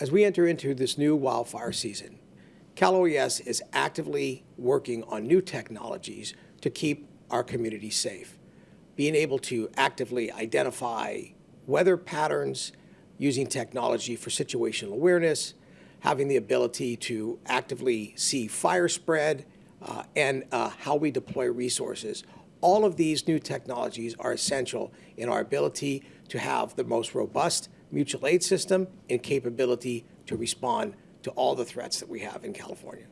As we enter into this new wildfire season, Cal OES is actively working on new technologies to keep our community safe. Being able to actively identify weather patterns, using technology for situational awareness, having the ability to actively see fire spread, uh, and uh, how we deploy resources. All of these new technologies are essential in our ability to have the most robust mutual aid system and capability to respond to all the threats that we have in California.